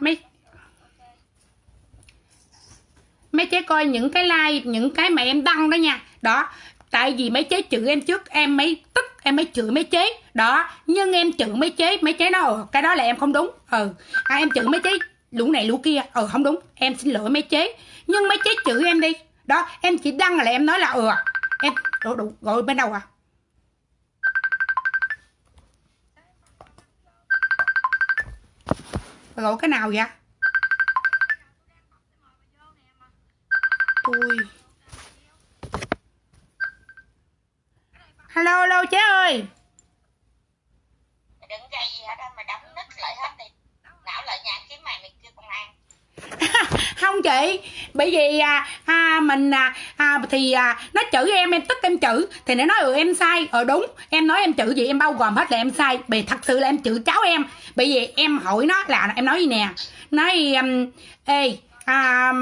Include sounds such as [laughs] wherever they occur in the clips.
mấy mấy chế coi những cái like những cái mà em đăng đó nha. Đó tại vì mấy chế chửi em trước em mới tức em mới chửi mấy chế đó nhưng em chửi mấy chế mấy chế nó ừ, ờ, cái đó là em không đúng. Ừ. À, em chửi mấy chế lũ này lũ kia. Ừ không đúng. Em xin lỗi mấy chế nhưng mấy chế chửi em đi. Đó em chỉ đăng là em nói là ừ em đủ, đủ, gọi bên đâu à? Gọi cái nào vậy? Tôi hello hello chế ơi. Đừng gây gì hết á, mày đóng nít lại hết đi. Não lại nhà kiếm mày mày kêu công an không chị bởi vì à, à, mình à, à, thì à, nó chửi em em tức em chửi thì nó nói ừ em sai ờ đúng em nói em chửi gì em bao gồm hết là em sai vì thật sự là em chửi cháu em bởi vì em hỏi nó là em nói gì nè nói um, ê à,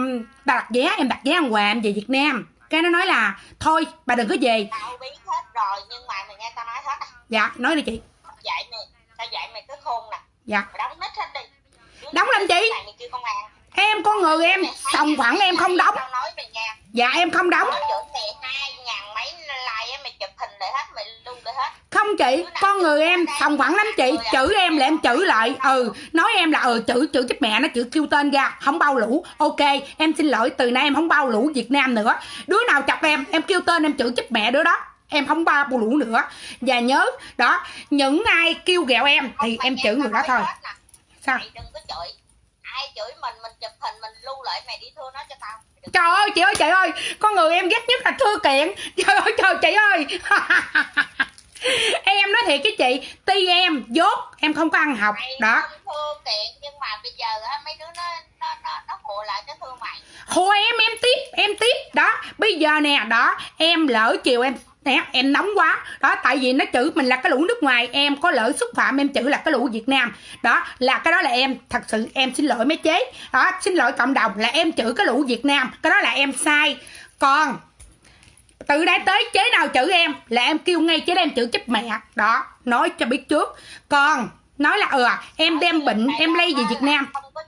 bà đặt vé em đặt vé ăn quà em về việt nam cái nó nói là thôi bà đừng có về Tao biết hết rồi nhưng mà mày nghe tao nói hết à. dạ nói đi chị Dạy mày, tao dạy mày cái khôn nè. dạ Mày đóng nít hết đi. Đóng làm chi? Mày mày kêu công an. Em có người em sòng phẳng em không đóng. Dạ em không đóng. Không chị con người em sòng phẳng lắm chị. chửi em là em chửi lại. ừ nói em là ừ chửi chửi chết mẹ nó chửi kêu tên ra không bao lũ. Ok em xin lỗi từ nay em không bao lũ việt nam nữa. Đứa nào chọc em em kêu tên em chửi chết mẹ đứa đó. Em không bao lũ nữa. Và nhớ đó những ai kêu ghẹo em thì em tao người đó thôi. sao Ai chửi mình, mình chụp hình, mình lưu lại, mày đi thưa nó cho tao. Đừng- trời ơi chị ơi chị ơi con người em ghét nhất là thư kiện. Trời ơi trời chị ơi. [laughs] Em nói thiệt với chị ti em dốt em không có ăn học Mày đó. thưa kiện nhưng mà bây giờ mấy đứa nó nó nó nó phụ lại cái thương mày. Thôi em em tiếp em tiếp đó. Bây giờ nè đó em lỡ chiều em nè em nóng quá. Đó, tại vì nó chửi mình là cái lũ nước ngoài, em có lỡ xúc phạm, em chửi là cái lũ việt nam. Đó, là cái đó là em, thật sự em xin lỗi mấy chế. Đó, xin lỗi cộng đồng, là em chửi cái lũ việt nam. Cái đó là em sai. Còn, từ đây tới chế nào chửi em, là em kêu ngay chế em chửi chết mẹ. Đó, nói cho biết trước. Còn, nói là ừ em đem bệnh, em lây về việt nam. Không có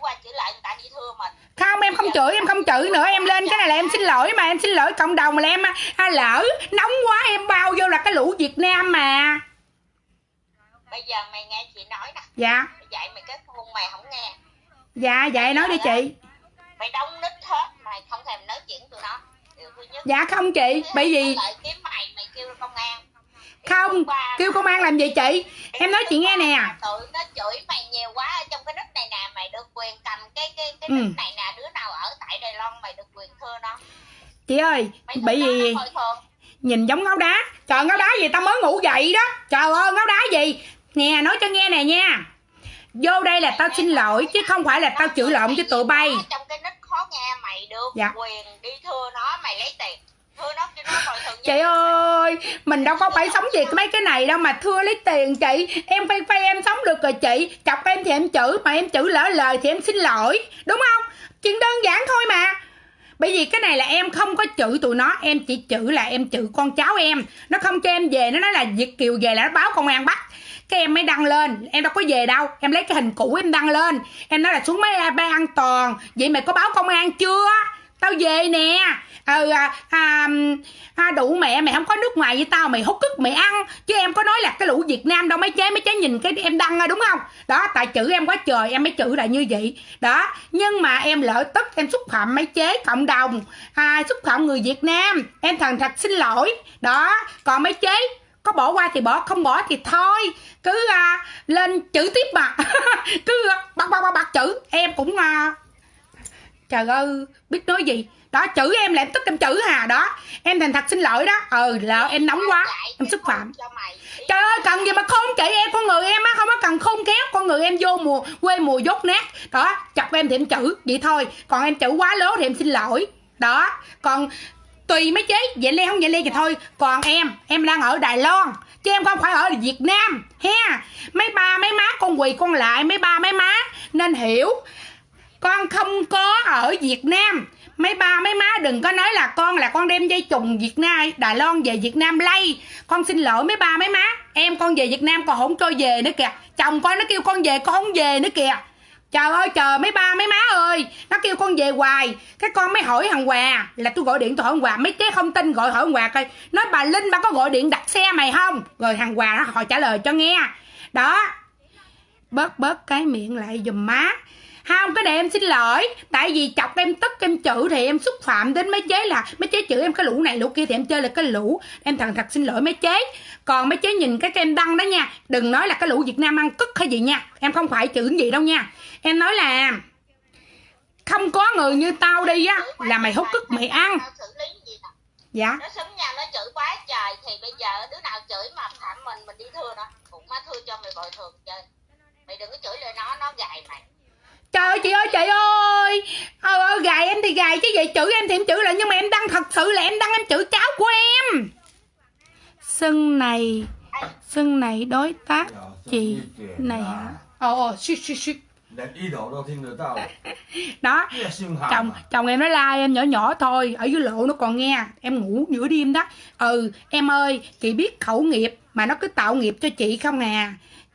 qua chửi lại người ta đi thưa mình không em không chửi em không chửi nữa. Em lên cái này là em xin lỗi mà em xin lỗi cộng đồng là em à, lỡ nóng quá em bao vô là cái lũ việt nam mà. Bây giờ mày nghe chị nói nè. Dạ. Dạy mày cái khôn mày không nghe. Dạ vậy nói đi chị. Mày đóng nít hết mày không thèm nói chuyện tụi nó. Điều thứ nhất dạ không chị bởi vì Nó lại kiếm mày mày kêu công an không ba, kêu công an làm gì chị? Em nói chị nghe nè. tụi nó chửi mày nhiều quá ở trong cái nick này nè mày được quyền cầm cái cái cái Ừ. nick này nè đứa nào ở tại Đài Loan mày được quyền thưa nó. Chị ơi mày bởi vì nhìn giống ngáo đá. Trời ngáo đá gì tao mới ngủ dậy đó. Trời ơi ngáo đá gì? Nè nói cho nghe nè nha. Vô đây là tao xin lỗi chứ không phải là tao chửi lộn với tụi bay. trong cái nick khó nghe mày được Dạ. quyền đi thưa nó mày lấy tiền chị ơi mình đâu có phải sống vì mấy cái này đâu mà thưa lấy tiền chị. Em phải phải em sống được rồi chị. Chọc em thì em chửi mà em chửi lỡ lời thì em xin lỗi. Đúng không? Chuyện đơn giản thôi mà. Bởi vì cái này là em không có chửi tụi nó em chỉ chửi là em chửi con cháu em. Nó không cho em về nó nói là việt kiều về là nó báo công an bắt. Cái em mới đăng lên em đâu có về đâu. Em lấy cái hình cũ em đăng lên. Em nói là xuống máy bay an toàn. Vậy mày có báo công an chưa tao về nè. Ừ à, à, à, đủ mẹ mày không có nước ngoài với tao mày hút cứt mày ăn. Chứ em có nói là cái lũ việt nam đâu mấy chế mấy chế nhìn cái em đăng rồi đúng không? Đó tại chữ em quá trời em mới chữ là như vậy. Đó nhưng mà em lỡ tức em xúc phạm mấy chế cộng đồng à, xúc phạm người việt nam. Em thần thật xin lỗi. Đó còn mấy chế có bỏ qua thì bỏ không bỏ thì thôi. Cứ à, lên chữ tiếp mà. [laughs] Cứ à, bắt bắt bắt bắt chữ. Em cũng à, trời ơi biết nói gì? Đó chữ em là em tức em chữ hà đó. Em thành thật xin lỗi đó. Ừ lỡ em nóng quá em xúc phạm. trời ơi cần gì mà khôn chị em con người em á không có cần khôn khéo. Con người em vô mùa quê mùa dốt nát. Đó chọc em thì em chữ vậy thôi. Còn em chữ quá lố thì em xin lỗi. Đó còn tùy mấy chế vậy ly không vậy ly thì thôi. Còn em em đang ở đài loan chứ em không phải ở việt nam ha. Mấy ba mấy má con quỳ con lại mấy ba mấy má nên hiểu con không có ở việt nam. Mấy ba, mấy má đừng có nói là con là con đem dây trùng việt nam, đài loan về việt nam lay con xin lỗi mấy ba, mấy má. Em con về việt nam còn không cho về nữa kìa. Chồng con nó kêu con về, con không về nữa kìa. Trời ơi chờ mấy ba, mấy má ơi. Nó kêu con về hoài. Cái con mới hỏi thằng hòa là tôi gọi điện tôi hỏi thằng hòa. Mấy chế không tin gọi hỏi thằng hòa coi. Nói bà linh bà có gọi điện đặt xe mày không? Rồi thằng hòa nó họ trả lời cho nghe. Đó. Bớt bớt cái miệng lại giùm má không, cái này em xin lỗi. Tại vì chọc em tức em chữ thì em xúc phạm đến mấy chế là mấy chế chữ em, cái lũ này, lũ kia thì em chơi là cái lũ. Em thằng thật xin lỗi mấy chế. Còn mấy chế nhìn cái em đăng đó nha, đừng nói là cái lũ việt nam ăn cức hay gì nha. Em không phải chữ gì đâu nha. Em nói là không có người như tao đi á, là mày hút cức mày ăn. Dạ. Nó xứng nhau nó chửi quá trời. Thì bây giờ đứa nào chửi mà phạm mình mình đi thưa nó, cũng má thưa cho mày bồi thường chơi mày đừng có chửi lời nó nó gài mày trời ơi chị ơi chị ơi. Ờ, ờ gài em thì gài chứ vậy chữ em thì em chữ lại nhưng mà em đăng thật sự là em đăng em chữ cháu của em. Sưng này sưng này đối tác chị này hả? Ồ ồ shit shit shit. Đó [laughs] chồng chồng em nó la em nhỏ nhỏ thôi ở dưới lộ nó còn nghe. Em ngủ giữa đêm đó. Ừ em ơi chị biết khẩu nghiệp mà nó cứ tạo nghiệp cho chị không à?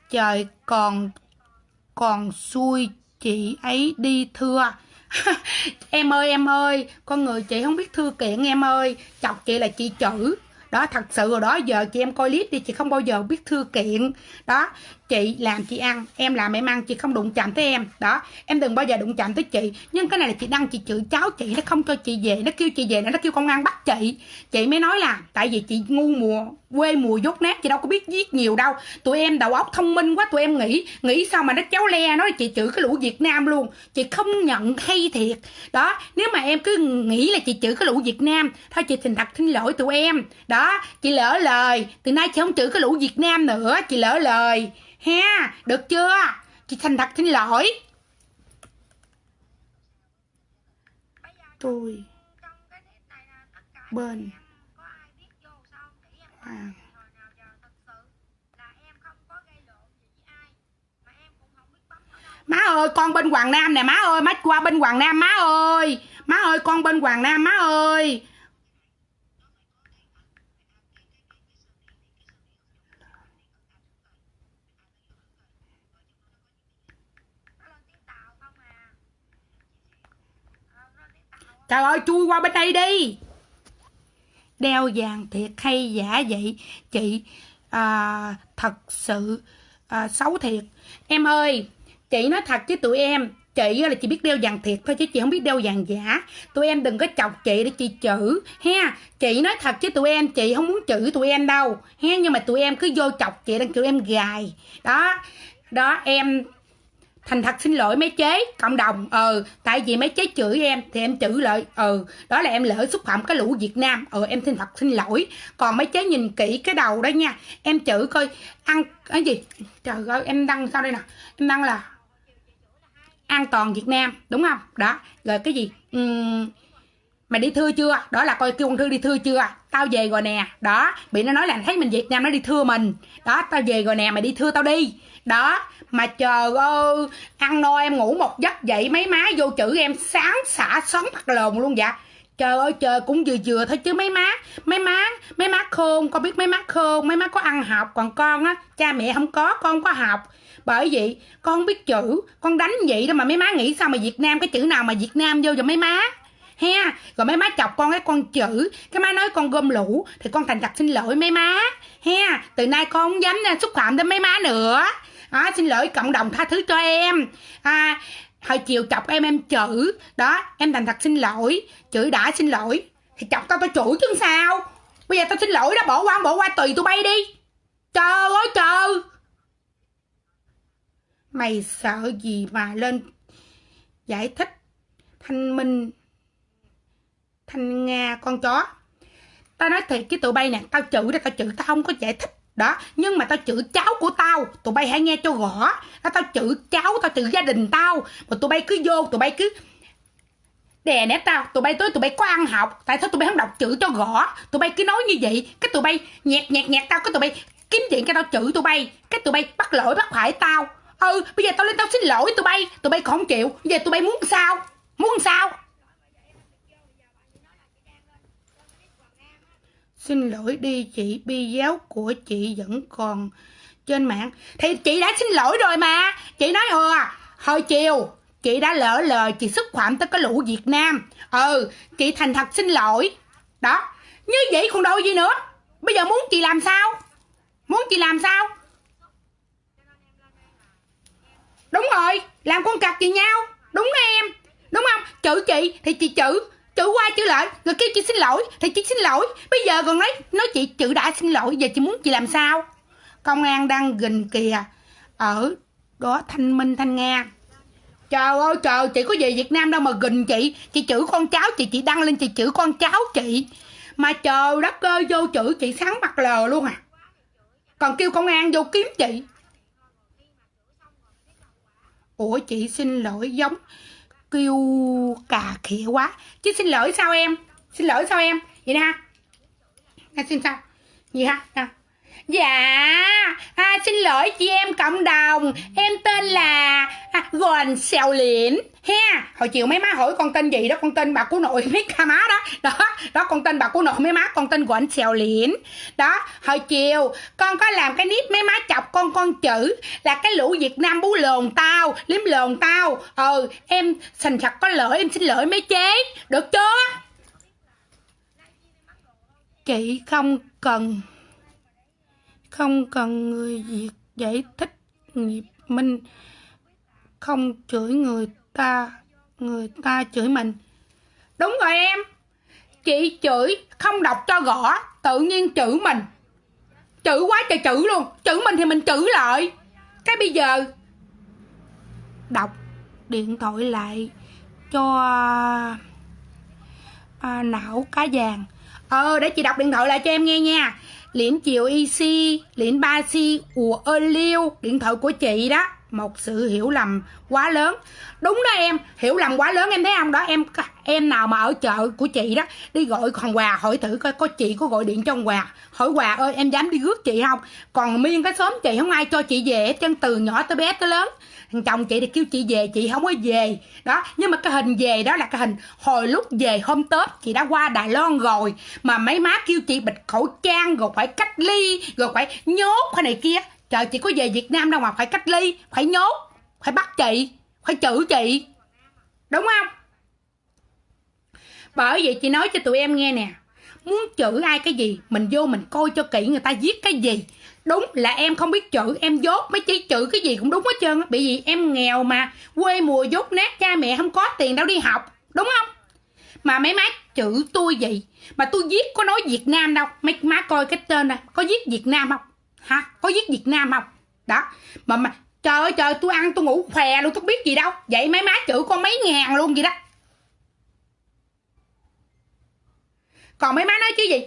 Trời còn còn xui chị ấy đi thưa. [laughs] Em ơi em ơi, con người chị không biết thư kiện em ơi. Chọc chị là chị chữ đó, thật sự rồi đó giờ chị em coi clip đi, chị không bao giờ biết thư kiện. Đó, chị làm, chị ăn, em làm, em ăn, chị không đụng chạm tới em. Đó, em đừng bao giờ đụng chạm tới chị. Nhưng cái này là chị đăng, chị chửi cháu chị, nó không cho chị về, nó kêu chị về, nó kêu công an bắt chị. Chị mới nói là, tại vì chị ngu mùa, quê mùa dốt nát, chị đâu có biết viết nhiều đâu. Tụi em đầu óc thông minh quá, tụi em nghĩ nghĩ sao mà nó chéo le, nói chị chửi cái lũ việt nam luôn. Chị không nhận hay thiệt. Đó, nếu mà em cứ nghĩ là chị chửi cái lũ việt nam, thôi chị thành thật xin lỗi tụi em. Đó chị lỡ lời. Từ nay chị không chửi cái lũ việt nam nữa. Chị lỡ lời. Ha, được chưa? Chị thành thật, xin lỗi. Tôi bên hoàng. Má ơi, con bên hoàng nam nè, má ơi. Má qua bên hoàng nam, má ơi. Má ơi, con bên hoàng nam, má ơi. Trời ơi chui qua bên đây đi. Đeo vàng thiệt hay giả vậy? Chị à, thật sự à, xấu thiệt. Em ơi chị nói thật với tụi em. Chị là chị biết đeo vàng thiệt thôi chứ chị không biết đeo vàng giả. Tụi em đừng có chọc chị để chị chữ ha? Chị nói thật với tụi em chị không muốn chữ tụi em đâu ha? Nhưng mà tụi em cứ vô chọc chị đang tụi em gài. Đó đó em thành thật xin lỗi mấy chế cộng đồng. Ừ tại vì mấy chế chửi em thì em chửi lại ừ ờ, đó là em lỡ xúc phạm cái lũ việt nam. Ừ em thành thật xin lỗi. Còn mấy chế nhìn kỹ cái đầu đó nha em chửi coi ăn cái gì? Trời ơi em đăng sao đây nè? Em đăng là an toàn việt nam đúng không? Đó rồi cái gì? Ừm, mày đi thưa chưa? Đó là coi kêu con thư đi thưa chưa? Tao về rồi nè. Đó, bị nó nói là thấy mình việt nam nó đi thưa mình. Đó, tao về rồi nè, mày đi thưa tao đi. Đó, mà chờ ơi, ăn no em ngủ một giấc dậy mấy má vô chữ em sáng xả, sóng mặt lồn luôn dạ. Trời ơi, trời, cũng vừa vừa thôi chứ mấy má mấy má mấy má khôn. Con biết mấy má khôn, mấy má có ăn học. Còn con á, cha mẹ không có, con không có học. Bởi vậy, con không biết chữ, con đánh vậy đó mà mấy má nghĩ sao mà việt nam, cái chữ nào mà việt nam vô cho mấy má? Ha rồi mấy má chọc con cái con chữ. Cái má nói con gom lũ thì con thành thật xin lỗi mấy má. Ha từ nay con không dám à, xúc phạm đến mấy má nữa. Đó, xin lỗi cộng đồng tha thứ cho em. À, hồi chiều chọc em em chữ. Đó em thành thật xin lỗi. Chữ đã xin lỗi. Thì chọc tao tao chửi chứ sao? Bây giờ tao xin lỗi đó bỏ qua bỏ qua tùy tụi bay đi. Trời ơi trời mày sợ gì mà lên giải thích thanh minh? Thanh nga con chó tao nói thiệt chứ tụi bay nè tao chửi ra tao chửi tao không có giải thích đó nhưng mà tao chửi cháu của tao tụi bay hãy nghe cho rõ đó, tao chửi cháu tao chửi gia đình tao mà tụi bay cứ vô tụi bay cứ đè nét tao tụi bay tới tụi bay có ăn học tại sao tụi bay không đọc chữ cho rõ tụi bay cứ nói như vậy cái tụi bay nhẹt nhẹt nhẹt tao cái tụi bay kiếm chuyện cho tao chửi tụi bay cái tụi bay bắt lỗi bắt phải tao ừ bây giờ tao lên tao xin lỗi tụi bay tụi bay còn không chịu bây giờ tụi bay muốn sao muốn sao xin lỗi đi chị, bi giáo của chị vẫn còn trên mạng. Thì chị đã xin lỗi rồi mà. Chị nói ừ hồi chiều chị đã lỡ lời chị xúc phạm tới cái lũ việt nam. Ừ chị thành thật xin lỗi. Đó. Như vậy còn đâu gì nữa? Bây giờ muốn chị làm sao? Muốn chị làm sao? Đúng rồi, làm con cặc gì nhau. Đúng em. Đúng không? Chữ chị thì chị chữ chữ qua chữ lại người kêu chị xin lỗi thì chị xin lỗi. Bây giờ còn nói nói chị chữ đã xin lỗi, giờ chị muốn chị làm sao? Công an đang gình kìa, ở đó thanh minh thanh nga. Trời ơi, trời, chị có về việt nam đâu mà gình chị. Chị chữ con cháu chị chị đăng lên chị chữ con cháu chị. Mà trời đất ơi, vô chữ chị sáng mặt lờ luôn à. Còn kêu công an vô kiếm chị. Ủa, chị xin lỗi giống kêu cà khịa quá. Chứ xin lỗi sao em? Xin lỗi sao em? Vậy nè ha. Xin sao? Gì ha, nè dạ à, xin lỗi chị em cộng đồng. Em tên là à, gòn xèo liễn. Ha hồi chiều mấy má hỏi con tên gì đó con tên bà của nội mấy ca má đó. Đó đó con tên bà của nội mấy má con tên gòn xèo liễn. Đó hồi chiều con có làm cái nít mấy má chọc con con chữ là cái lũ việt nam bú lồn tao liếm lồn tao. Ừ em sành thật có lỗi em xin lỗi mấy chế. Được chưa? Chị không cần không cần người việt giải thích nghiệp minh. Không chửi người ta người ta chửi mình. Đúng rồi em. Chị chửi không đọc cho gõ tự nhiên chữ mình. Chữ quá trời chữ luôn. Chữ mình thì mình chữ lại. Cái bây giờ đọc điện thoại lại cho à, não cá vàng. Ờ để chị đọc điện thoại lại cho em nghe nha liễn chiều EC, liễn ba si ùa ơ liêu, điện thoại của chị đó một sự hiểu lầm quá lớn. Đúng đó em, hiểu lầm quá lớn, em thấy không đó? Em em nào mà ở chợ của chị đó, đi gọi còn quà hỏi thử coi có chị có gọi điện cho ông hỏi quà ơi, em dám đi rước chị không? Còn miên cái xóm chị không ai cho chị về hết chân từ nhỏ tới bé tới lớn. Thằng chồng chị thì kêu chị về, chị không có về. Đó, nhưng mà cái hình về đó là cái hình hồi lúc về hôm tết, chị đã qua đài loan rồi. Mà mấy má kêu chị bịt khẩu trang, rồi phải cách ly, rồi phải nhốt cái này kia trời, chị có về việt nam đâu mà phải cách ly, phải nhốt, phải bắt chị, phải chữ chị. Đúng không? Bởi vậy chị nói cho tụi em nghe nè, muốn chữ ai cái gì, mình vô mình coi cho kỹ người ta viết cái gì. Đúng là em không biết chữ, em dốt mấy chỉ chữ cái gì cũng đúng hết trơn bị gì em nghèo mà, quê mùa dốt nát, cha mẹ không có tiền đâu đi học, đúng không? Mà mấy má chữ tôi vậy, mà tôi viết có nói việt nam đâu. Mấy má coi cái tên này có viết việt nam không? Hả? Có viết việt nam không? Đó. Mà mà, trời ơi, trời, tôi ăn, tôi ngủ khỏe luôn, tôi biết gì đâu. Vậy mấy má chữ con mấy ngàn luôn vậy đó. Còn mấy má nói chứ gì?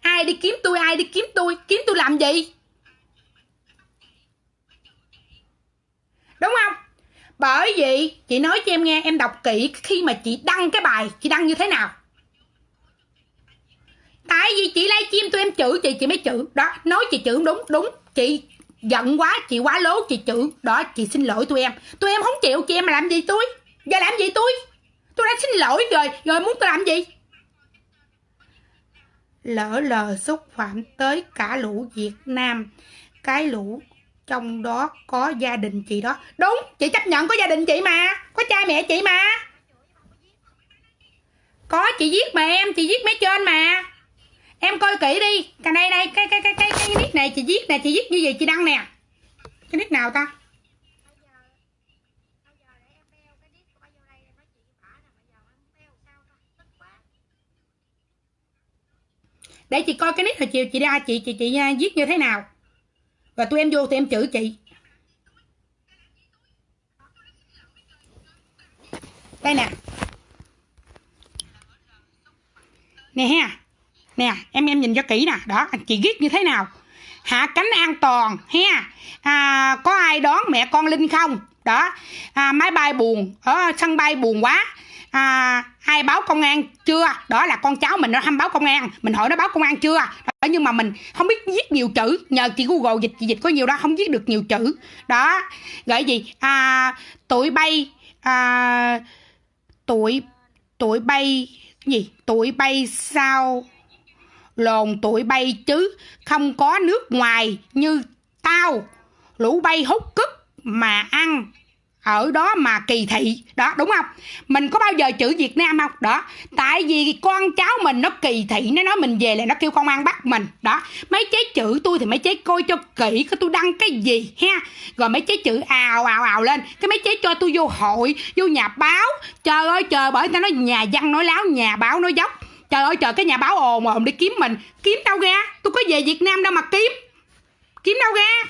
Ai đi kiếm tôi, ai đi kiếm tôi? Kiếm tôi làm gì? Đúng không? Bởi vì chị nói cho em nghe, em đọc kỹ khi mà chị đăng cái bài, chị đăng như thế nào tại vì chị livestream tụi em chữ, chị chị mới chữ. Đó, nói chị chữ đúng đúng. Chị giận quá, chị quá lố chị chữ. Đó, chị xin lỗi tụi em. Tụi em không chịu, chị em mà làm gì tôi? Giờ làm gì tôi? Tôi đã xin lỗi rồi rồi muốn tôi làm gì? Lỡ lờ xúc phạm tới cả lũ Việt Nam. Cái lũ trong đó có gia đình chị đó. Đúng, chị chấp nhận có gia đình chị mà. Có cha mẹ chị mà. Có, chị viết mà em, chị viết mấy trên mà em coi kỹ đi. Cái này đây cái cái cái cái cái nick này chị viết nè, chị viết như vậy chị đăng nè. Cái nick nào ta? Để chị coi cái nick hồi chiều chị ra, chị chị chị à, viết như thế nào. Và tụi em vô tụi em chửi chị. Đây nè. Nè ha nè em em nhìn cho kỹ nè. Đó chị viết như thế nào? Hạ cánh an toàn ha à, có ai đón mẹ con linh không? Đó. À, máy bay buồn ở sân bay buồn quá. À, ai báo công an chưa? Đó là con cháu mình nó tham báo công an. Mình hỏi nó báo công an chưa? Đó, nhưng mà mình không biết viết nhiều chữ. Nhờ chị google dịch chị dịch có nhiều đó không viết được nhiều chữ. Đó. Gọi gì? À, tụi bay à, tụi tụi bay gì? Tụi bay sao? Lồn tụi bay chứ. Không có nước ngoài như tao. Lũ bay hút cức mà ăn ở đó mà kỳ thị. Đó, đúng không? Mình có bao giờ chữ việt nam không? Đó, tại vì con cháu mình nó kỳ thị, nó nói mình về là nó kêu công an bắt mình. Đó, mấy chế chữ tôi thì mấy chế coi cho kỹ cái tôi đăng cái gì ha. Rồi mấy chế chữ ào ào ào lên, cái mấy chế cho tôi vô hội, vô nhà báo. Trời ơi, trời, bởi ta nói nhà văn nói láo, nhà báo nói dốc trời ơi, trời, cái nhà báo ồn mà ồn đi kiếm mình. Kiếm đâu ra? Tôi có về việt nam đâu mà kiếm. Kiếm đâu ra?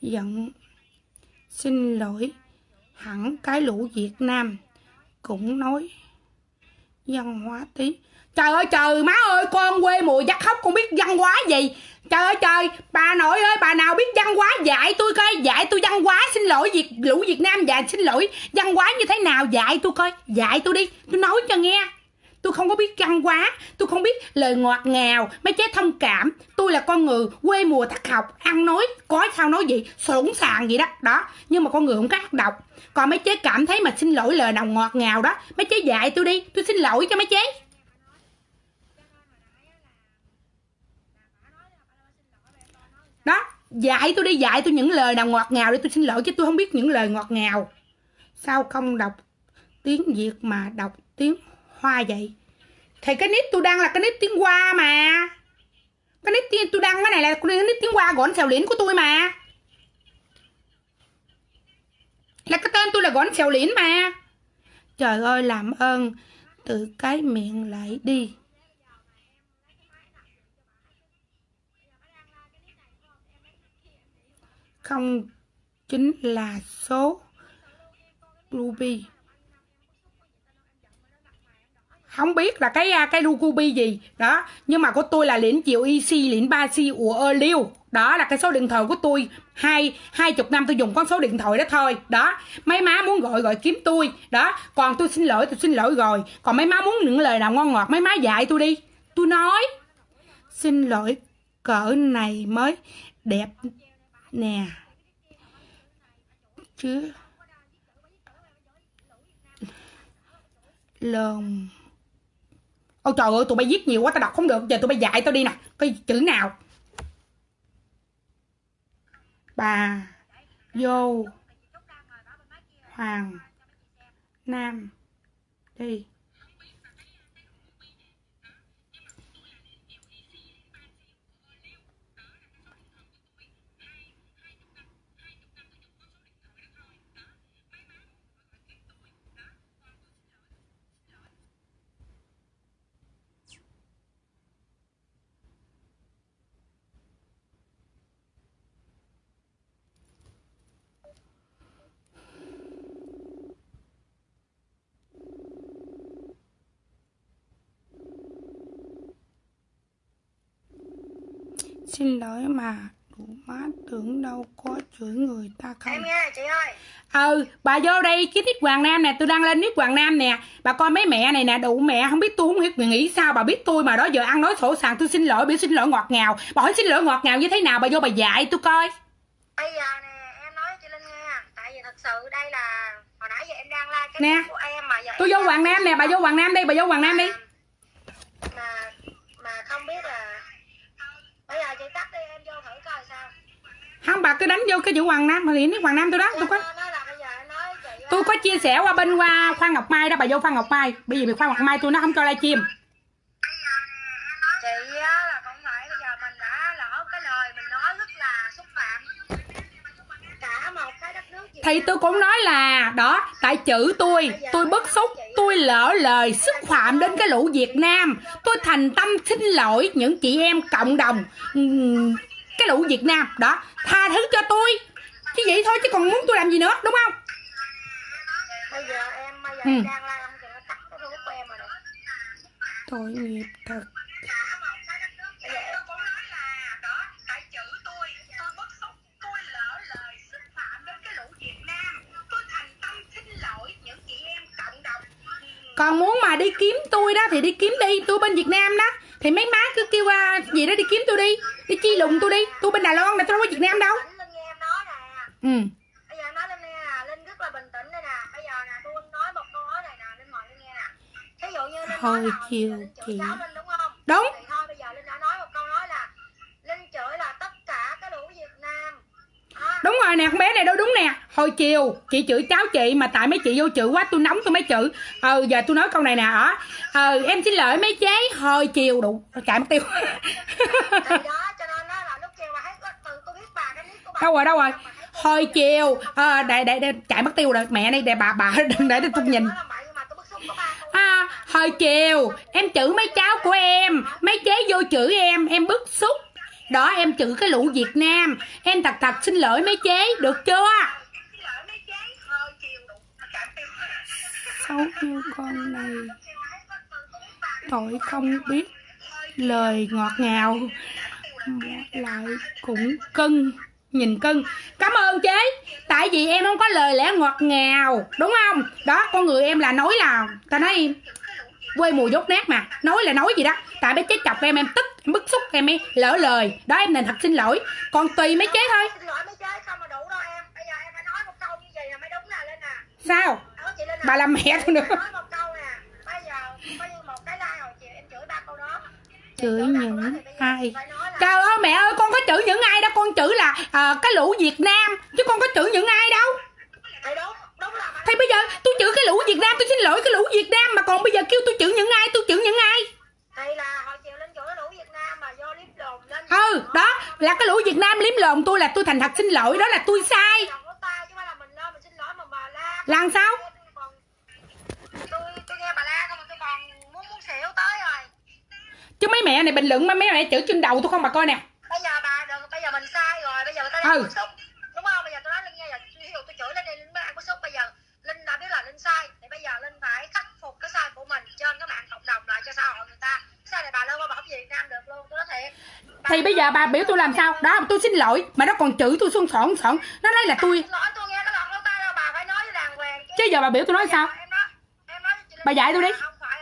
Giận. Xin lỗi. Hẳn cái lũ việt nam cũng nói văn hóa tí. Trời ơi, trời, má ơi, con quê mùa dắt khóc con biết văn hóa gì? Trời ơi, trời. Bà nội ơi, bà nào biết văn hóa dạy tôi coi. Dạy tôi văn hóa, xin lỗi việt, lũ việt nam dạy, xin lỗi. Văn hóa như thế nào dạy tôi coi. Dạy tôi đi. Tôi nói cho nghe. Tôi không có biết văn hóa. Tôi không biết lời ngọt ngào, mấy chế thông cảm. Tôi là con người quê mùa thắt học, ăn nói, có sao nói gì sẵn sàng gì đó. Đó, nhưng mà con người không có ác độc. Còn mấy chế cảm thấy mà xin lỗi lời nào ngọt ngào đó, mấy chế dạy tôi đi. Tôi xin lỗi cho mấy chế. Đó, dạy tôi đi, dạy tôi những lời nào ngọt ngào để tôi xin lỗi, chứ tôi không biết những lời ngọt ngào. Sao không đọc tiếng việt mà đọc tiếng hoa vậy? Thì cái nít tôi đăng là cái nít tiếng hoa mà. Cái nít tiên tôi đăng cái này là cái nít tiếng hoa gọn xèo liễn của tôi mà. Là cái tên tôi là gọn xèo liễn mà. Trời ơi, làm ơn tự cái miệng lại đi. Không chính là số. Ruby. Không biết là cái à, cái ruby gì. Đó, nhưng mà của tôi là liễn triệu ic liễn ba c của ơ liêu đó là cái số điện thoại của tôi. Hai hai chục năm tôi dùng con số điện thoại đó thôi. Đó, mấy má muốn gọi gọi kiếm tôi. Đó, còn tôi xin lỗi, tôi xin lỗi rồi. Còn mấy má muốn những lời nào ngon ngọt, mấy má dạy tôi đi. Tôi nói, xin lỗi, cỡ này mới đẹp nè. Chứ. Lồn. Ôi trời ơi, tụi bay viết nhiều quá, tao đọc không được. Giờ tụi bay dạy tao đi nè. Cái chữ nào. Bà. Vô. Hoàng. Nam. Đi. Xin lỗi mà đủ má tưởng đâu có chửi người ta không. Em nghe chị ơi. Ừ bà vô đây cái nick hoàng nam nè tôi đăng lên nick hoàng nam nè. Bà coi mấy mẹ này nè đủ mẹ không biết tôi không biết nghĩ sao bà biết tôi mà đó giờ ăn nói sổ sàng tôi xin lỗi biểu xin lỗi ngọt ngào. Bà hỏi xin lỗi ngọt ngào như thế nào bà vô bà dạy tôi coi. Bây giờ nè em nói cho chị linh nghe. Tại vì thật sự đây là hồi nãy giờ em đang la cái Nè, của em mà giờ tôi vô hoàng nam nè bà vô hoàng nam đi bà vô hoàng nam đi. Mà mà không biết là bây giờ chị tắt đi em vô thử coi sao. Không bà cứ đánh vô cái chữ hoàng nam mà nick hoàng nam tôi đó tôi có tôi có chia sẻ qua bên qua khoan ngọc mai đó bà vô khoan ngọc mai. Bởi vì khoan ngọc mai tôi nó không cho livestream. chị á là không phải bây giờ mình đã lỡ cái lời mình nói rất là xúc phạm cả một cái đất nước Việt thì tôi cũng nói là đó tại chữ tôi tôi bức xúc tôi lỡ lời xúc phạm đến cái lũ việt nam. Tôi thành tâm xin lỗi những chị em cộng đồng ừm, cái lũ việt nam. Đó tha thứ cho tôi. Chứ vậy thôi chứ còn muốn tôi làm gì nữa đúng không? Bây giờ em bây giờ Ừ. đang la em tắt cái của em rồi nè. Tội nghiệp thật còn muốn mà đi kiếm tôi đó thì đi kiếm đi tôi bên việt nam đó. Thì mấy má cứ kêu à, gì đó đi kiếm tôi đi đi chi lùng tôi đi. Tôi bên đài loan này tôi đâu có việt nam đâu. Tỉnh Linh nghe em nói nè. Ừ. Bây giờ em nói đúng rồi nè con bé này đâu đúng nè. Hồi chiều chị chửi cháu chị mà tại mấy chị vô chửi quá tôi nóng tôi mới chửi. Ờ giờ tôi nói câu này nè ở ờ em xin lỗi mấy chế hồi chiều đủ chạy mất tiêu. Đâu rồi đâu rồi? Hồi chiều ờ đây đây đây chạy mất tiêu rồi. Mẹ đây để bà bà [laughs] đừng để tôi nhìn. à, hồi chiều em chửi mấy cháu của em. Mấy chế vô chửi em em bức xúc đó, em chữ cái lũ việt nam. Em thật thật xin lỗi mấy chế, được chưa? Xấu như con này tội không biết lời ngọt ngào. Lại cũng cưng, nhìn cưng. Cảm ơn chế tại vì em không có lời lẽ ngọt ngào, đúng không? Đó, con người em là nói là ta nói em quê mùi dốt nát mà. Nói là nói gì đó. Tại bé chế chọc em em tức em bức xúc em ấy lỡ lời. Đó em nên thật xin lỗi. Còn tùy mấy chế thôi. xin lỗi mấy chế không mà đủ đâu em. Bây giờ em phải nói một câu như vậy là mới đúng nè lên nè sao? Linh à. bà làm mẹ tôi nữa. Nói một câu nè. Bây giờ coi như một cái like hồi chiều em chửi ba câu đó. Chị chửi chửi ba câu đó những ai? trời ơi mẹ ơi con có chửi những ai đâu con chửi là ờ, cái lũ việt nam chứ con có chửi những ai đâu thì bây giờ tôi chửi cái lũ việt nam tôi xin lỗi cái lũ việt nam mà còn bây giờ kêu tôi chửi những ai tôi chửi những ai? Thì là hồi chiều chửi cái lũ Việt Nam mà do liếp lồn lên. Ừ đó là cái lũ việt nam liếm lồn tôi là tôi thành thật xin lỗi đó là tôi sai. Lên làm sao? Chứ mấy mẹ này bình luận mà mấy mẹ chửi trên đầu tôi không bà coi nè. Bây giờ bà đừng bây giờ mình sai rồi bây giờ người ta Ừ. đang bức xúc. Đúng không? Bây giờ tôi nói linh nghe là tôi chửi lên đây bức xúc bây giờ. Linh đã biết là linh sai. Thì bây giờ linh phải khắc phục cái sai của mình trên các mạng cộng đồng lại cho xã hội người ta. Sao này bà lên qua bảo Việt Nam được luôn tôi nói thiệt. Bà- thì bây giờ bà biểu tôi làm sao? Đó tôi xin lỗi mà nó còn chửi tôi xuân sọn sọn nó nói là tôi cái chứ. Giờ bà biểu tôi nói sao? Bà dạy tôi đi.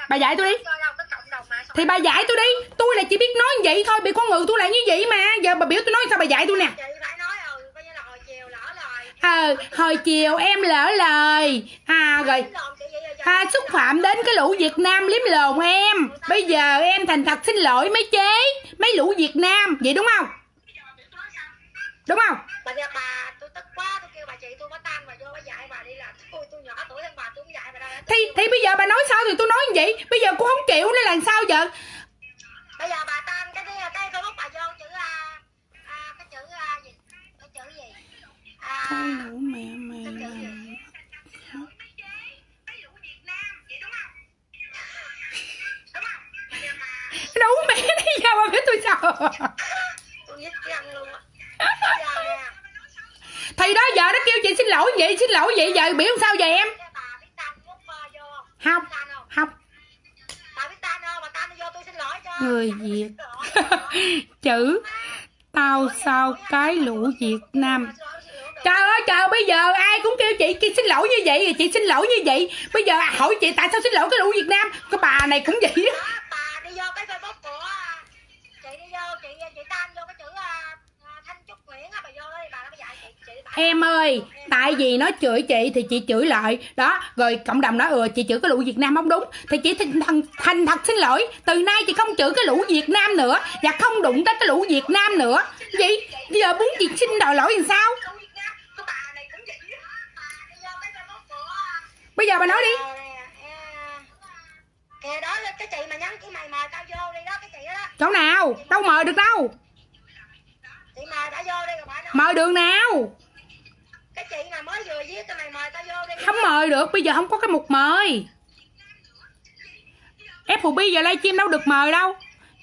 Bà dạy tôi đi. cái thì bà dạy tôi đi. Tôi là chỉ biết nói vậy thôi bị con người tôi là như vậy mà. Giờ bà biểu tôi nói sao bà dạy tôi nè chị phải nói ừ coi như là hồi chiều ờ hồi chiều em lỡ lời. À rồi. À, xúc phạm đến cái lũ Việt Nam liếm lồn em. Bây giờ em thành thật xin lỗi mấy chế Mấy lũ Việt Nam Vậy đúng không? Đúng không? bà nghe bà tôi tức quá tôi kêu bà chị tôi có tan bà vô bà dạy bà đi là tôi tôi nhỏ tuổi hơn bà tôi cũng dạy bà đâu Thì thì bây giờ bà nói sao thì tôi nói như vậy. Bây giờ cũng không chịu nữa là sao giờ bây giờ bà tan cái cái cái facebook bà vô chữ a à, cái chữ a gì cái chữ gì à, Cái lũ mẹ mẹ chữ gì Đủ mẹ đi giờ bà biết tôi sao Thì đó giờ nó kêu chị xin lỗi vậy Xin lỗi vậy giờ biểu sao giờ em Không không Người Việt. [laughs] Chữ Tao sao cái lũ Việt Nam Trời bây giờ ai cũng kêu chị, chị xin lỗi như vậy thì chị xin lỗi như vậy. Bây giờ hỏi chị tại sao xin lỗi cái lũ Việt Nam? Cái bà này cũng vậy đó. Bà đi vô cái facebook của chị đi vô chị chị tan vô cái chữ thanh trúc nguyễn á bà vô đó đi bà nó mới dạy chị chị bà Em ơi Tại vì nó chửi chị thì chị chửi lại. Đó rồi cộng đồng nói ừ chị chửi cái lũ Việt Nam không đúng. Thì chị thành, thành, thành thật xin lỗi Từ nay chị không chửi cái lũ Việt Nam nữa Và không đụng tới cái lũ Việt Nam nữa. Vậy giờ muốn chị xin đòi lỗi làm sao Bây giờ bà nói đi. À, kìa đó là cái chị mà nhắn cái mày mời tao vô đi đó cái chị đó, đó. Chỗ nào? Đâu mời được đâu? Chị mời đã vô đi rồi bà nói. Mời đường nào? Cái chị mà mới vừa viết cái mày mời tao vô đi. Không mời được Bây giờ không có cái mục mời. FB giờ livestream đâu được mời đâu.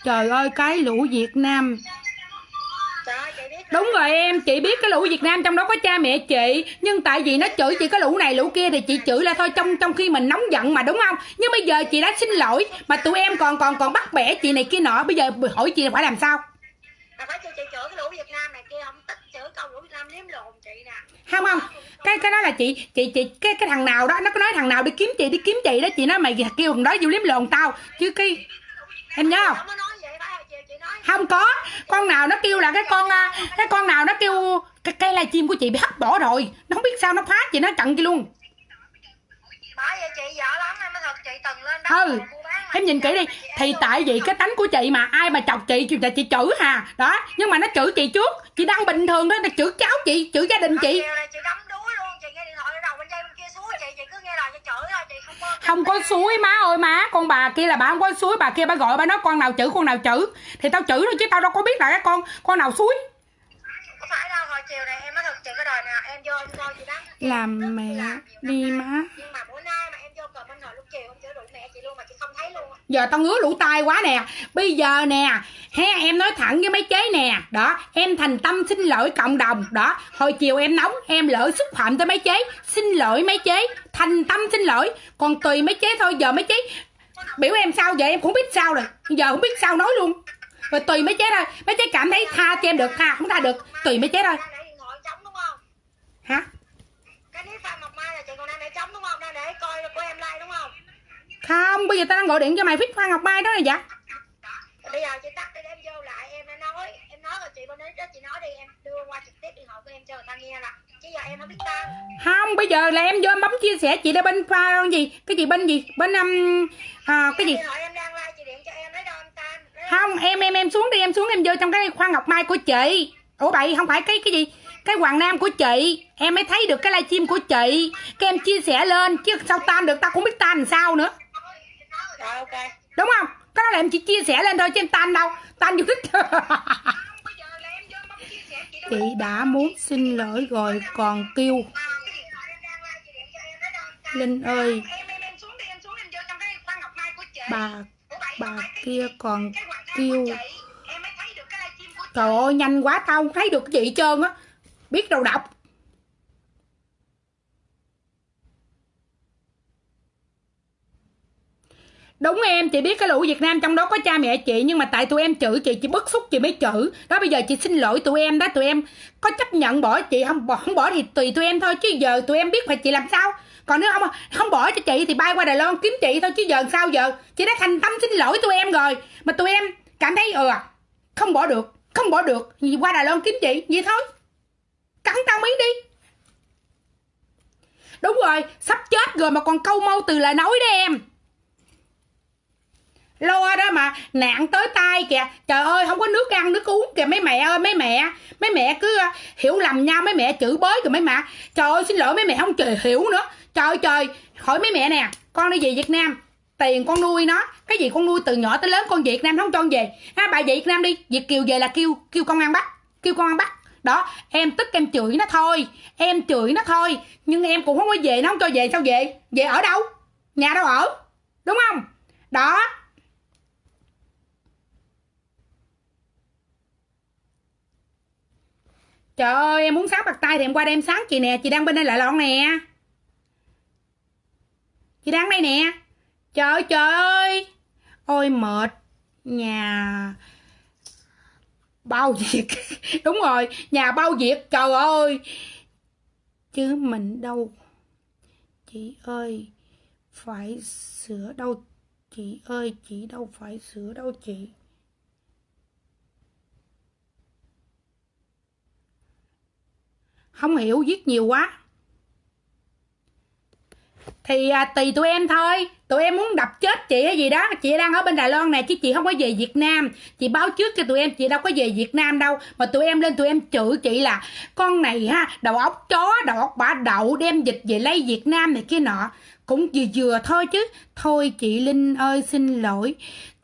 Trời ơi cái lũ Việt Nam Đúng rồi em, chị biết cái lũ Việt Nam trong đó có cha mẹ chị Nhưng tại vì nó chửi chị cái lũ này lũ kia thì chị chửi là thôi trong trong khi mình nóng giận mà đúng không? Nhưng bây giờ chị đã xin lỗi Mà tụi em còn còn còn bắt bẻ chị này kia nọ Bây giờ hỏi chị là phải làm sao? Là phải kêu chị chửi cái lũ Việt Nam này kia không tích chửi câu của Việt Nam liếm lộn chị nè. Không không cái cái đó là chị chị chị cái cái thằng nào đó nó có nói thằng nào đi kiếm chị đi kiếm chị đó chị nói mày kêu thằng đó vô liếm lồn tao. Chứ cái em nhớ không Nó mới nói vậy phải chị chị nói không có. Con nào nó kêu là cái con à, cái con nào nó kêu cái cây livestream của chị bị hấp bỏ rồi. Nó không biết sao nó phá chị nó chặn chị luôn. Bởi vậy chị lắm em thật chị từng lên Ừ, em nhìn kỹ đi. Thì tại vì cái tánh của chị mà ai mà chọc chị chị chị chửi hà. Đó nhưng mà nó chửi chị trước. Chị đang bình thường đó là chửi cháu chị chửi gia đình chị. Chị chị chị cứ nghe lời chị chửi chị không có không có suối má ơi má. Con bà kia là bà không có suối bà kia bà gọi bà nói con nào chửi con nào chửi. Thì tao chửi thôi chứ tao đâu có biết là cái con con nào suối. Có phải đâu hồi chiều này em nói thật chị cái đời nào em vô em coi chị đắng làm mẹ đi má. Nhưng mà bữa nay mà em vô cầm bên hồi lúc chiều em chửi đuổi mẹ chị luôn mà chị không thấy luôn á. Giờ tao ngứa lũ tai quá nè. Bây giờ nè he em nói thẳng với mấy chế nè. Đó em thành tâm xin lỗi cộng đồng. Đó hồi chiều em nóng em lỡ xúc phạm tới mấy chế. Xin lỗi mấy chế. Thành tâm xin lỗi. Còn tùy mấy chế thôi giờ mấy chế biểu em sao giờ em cũng biết sao rồi. Giờ không biết sao nói luôn. Rồi tùy mấy chế thôi. Mấy chế cảm thấy tha cho em được tha không tha được. Tùy mấy chế thôi. Hả? Cái clip Phan Ngọc Mai là chị còn đang để trống đúng không? Đang để coi của em like đúng không không bây giờ tao đang gọi điện cho mày viết Phan Ngọc Mai đó là dạ. Bây giờ chị tắt đi em vô lại em đã nói em nói rồi chị bên đấy đó chị nói đi em đưa qua trực tiếp điện thoại của em cho người ta nghe là chứ giờ em không biết không bây giờ là em vô em bấm chia sẻ chị đã bên pha con gì? Cái gì bên gì? Bên um, à, cái gì? điện thoại em đang like chị điện cho em lấy đâu em tên lấy đâu? không em em em xuống đi em xuống em vô trong cái khoa ngọc mai của chị. Ủa bậy không phải cái cái gì? Cái hoàng nam của chị. Em mới thấy được cái livestream của chị. Cái em chia sẻ lên chứ sao tan được tao cũng biết tan làm sao nữa rồi, ok. Đúng không? Cái đó là em chỉ chia sẻ lên thôi, chứ em tan đâu. Tan vô thích [laughs] chị đã muốn xin lỗi rồi, còn kêu. Linh ơi. Bà bà kia còn kêu. Trời ơi, nhanh quá, tao không thấy được cái gì hết trơn á. Biết đâu đọc đúng em, chị biết cái lũ việt nam trong đó có cha mẹ chị, nhưng mà tại tụi em chửi chị chị bức xúc chị mới chửi. Đó, bây giờ chị xin lỗi tụi em đó, tụi em có chấp nhận bỏ chị, không bỏ không bỏ thì tùy tụi em thôi, chứ giờ tụi em biết phải chị làm sao. Còn nếu không không bỏ cho chị thì bay qua đài loan kiếm chị thôi, chứ giờ sao giờ? Chị đã thành tâm xin lỗi tụi em rồi, mà tụi em cảm thấy ừ à, không bỏ được, không bỏ được, thì qua đài loan kiếm chị, vậy thôi. Cắn tao miếng đi. Đúng rồi, sắp chết rồi mà còn câu mâu từ lời nói đó em lo đó mà, nạn tới tay kìa. Trời ơi, không có nước ăn, nước uống kìa. Mấy mẹ ơi, mấy mẹ. Mấy mẹ cứ ờ, hiểu lầm nhau. Mấy mẹ chửi bới kìa mấy mẹ. Trời ơi, xin lỗi, mấy mẹ không trời hiểu nữa. Trời trời. Hỏi mấy mẹ nè, con đi về việt nam. Tiền con nuôi nó. Cái gì con nuôi từ nhỏ tới lớn, con việt nam không cho con về. Ha, bà về việt nam đi. Việt kiều về là kêu kêu công an bắt kêu công an bắt đó, em tức em chửi nó thôi. Em chửi nó thôi. Nhưng em cũng không có về, nó không cho về, sao về? Về ở đâu? Nhà đâu ở? Đúng không? Đó. Trời ơi, em muốn sáng bạc tay thì em qua đây em sáng chị nè. Chị đang bên đây lại lon nè. Chị đang đây nè. Trời ơi trời ơi. Ôi, mệt Nhà Bao việc. [laughs] Đúng rồi, Nhà bao việc. Trời ơi. Chứ mình đâu. Chị ơi, Phải sửa đâu. Chị ơi, chị đâu phải sửa đâu chị. Không hiểu viết nhiều quá. Thì à, tùy tụi em thôi. Tụi em muốn đập chết chị hay gì đó. Chị đang ở bên đài loan này chứ chị không có về việt nam. Chị báo trước cho tụi em chị đâu có về việt nam đâu. Mà tụi em lên tụi em chửi chị là con này ha đầu óc chó đầu óc bả đậu đem dịch về lấy việt nam này kia nọ. Cũng vừa vừa thôi chứ. Thôi chị linh ơi xin lỗi.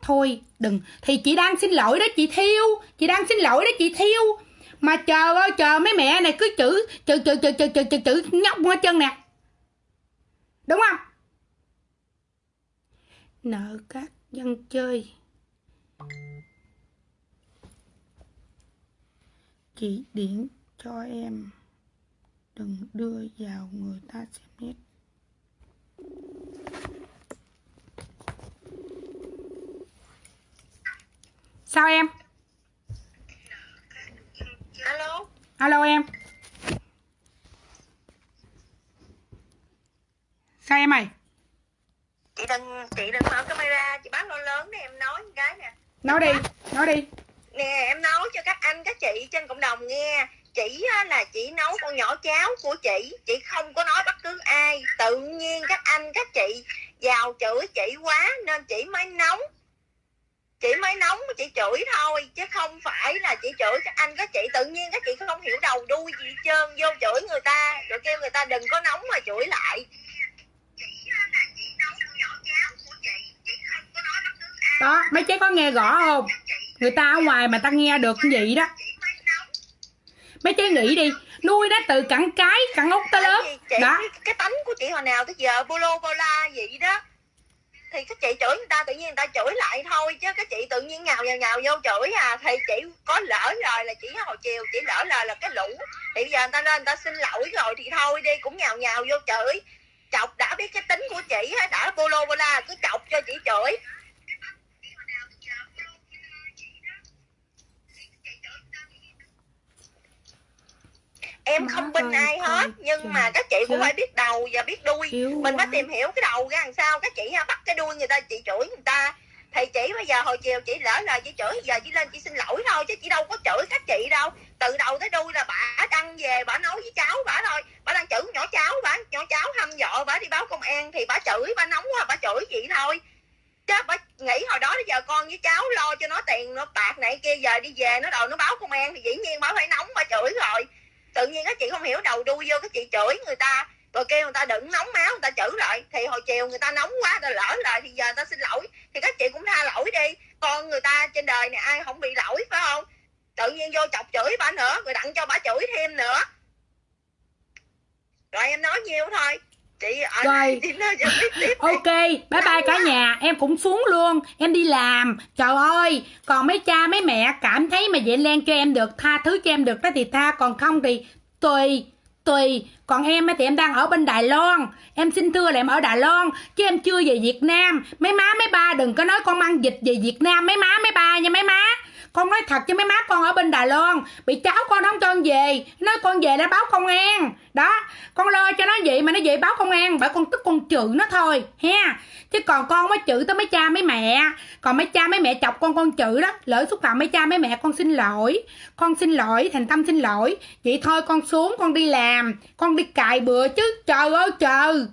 Thôi đừng. Thì chị đang xin lỗi đó chị thiêu. Chị đang xin lỗi đó chị thiêu mà chờ ơi chờ mấy mẹ này cứ chữ chữ chữ chữ chữ chữ chữ, chữ nhóc qua chân nè. Đúng không? Nợ các dân chơi. Chỉ điện cho em. Đừng đưa vào người ta xem hết sao em? Alo? Alo em. Sao em ơi chị đừng chị đừng mở camera chị báo lớn lớn để em nói cái nè. Nói đi nói đi. Nè em nói cho các anh các chị trên cộng đồng nghe. Chỉ á, là chỉ nấu con nhỏ cháo của chị chị không có nói bất cứ ai. Tự nhiên các anh các chị vào chửi chị quá nên chị mới nóng chị mới nóng chị chửi thôi chứ không phải là chị chửi. Các anh các chị tự nhiên các chị không hiểu đầu đuôi gì hết trơn vô chửi người ta rồi kêu người ta đừng có nóng mà chửi lại. Đó mấy chế có nghe rõ không? Người ta ở ngoài mà ta nghe được cái gì đó. Mấy chế nghĩ đi nuôi nó từ cẳng cái cẳng út tới chị? Đó. Cái, tánh của chị hồi nào tới giờ bô lô bô la vậy đó thì các chị chửi người ta tự nhiên người ta chửi lại thôi, chứ các chị tự nhiên nhào nhào nhào vô chửi à thì chị có lỡ lời là chỉ hồi chiều chỉ lỡ lời là cái lũ. Thì bây giờ người ta lên người ta xin lỗi rồi thì thôi đi, cũng nhào nhào vô chửi. Chọc đã biết cái tính của chị đã bô lô bô la, cứ chọc cho chị chửi. Em không binh ơi, ai hết nhưng mà các chị cũng phải biết đầu và biết đuôi. Mình phải tìm hiểu cái đầu ra làm sao. Các chị ha bắt cái đuôi người ta chị chửi người ta. Thì chị bây giờ hồi chiều chị lỡ lời chị chửi giờ chị lên chị xin lỗi thôi chứ chị đâu có chửi các chị đâu. Từ đầu tới đuôi là bà đăng về bà nói với cháu bà thôi bà đang chửi nhỏ cháu bà nhỏ cháu hăm dọ bà đi báo công an thì bà chửi bà nóng quá bà chửi chị thôi. Chứ bà nghĩ hồi đó giờ con với cháu lo cho nó tiền nó bạc này kia giờ đi về nó đòi nó báo công an thì dĩ nhiên bà phải nóng bà chửi rồi tự nhiên các chị không hiểu đầu đuôi vô các chị chửi người ta, rồi kêu người ta đừng nóng máu, người ta chửi lại. Thì hồi chiều người ta nóng quá rồi lỡ lời thì giờ người ta xin lỗi. Thì các chị cũng tha lỗi đi. Con người ta trên đời này ai không bị lỗi, phải không? Tự nhiên vô chọc chửi bà nữa, rồi đặng cho bà chửi thêm nữa. Rồi em nói nhiêu thôi chị ở Rồi. [laughs] đây chị nói cho biết tiếp ok bye bye cả nhà. Em cũng xuống luôn. Em đi làm. Trời ơi còn mấy cha mấy mẹ cảm thấy mà vậy len cho em được tha thứ cho em được đó thì tha. Còn không thì tùy tùy. Còn em thì em đang ở bên Đài Loan. Em xin thưa là em ở Đài Loan chứ em chưa về Việt Nam. Mấy má mấy ba đừng có nói con mang dịch về Việt Nam. Mấy má mấy ba nha mấy má con nói thật chứ mấy má con ở bên Đài Loan, bị cháu con không cho con về. Nói con về đã báo công an. Đó, con lo cho nó vậy mà nó về báo công an, bởi con tức con chữ nó thôi, ha. Chứ còn con mới chữ tới mấy cha mấy mẹ. Còn mấy cha mấy mẹ chọc con con chữ đó, lỡ xúc phạm mấy cha mấy mẹ con xin lỗi. Con xin lỗi, thành tâm xin lỗi. Vậy thôi con xuống, con đi làm, con đi cài bừa chứ. Trời ơi, trời.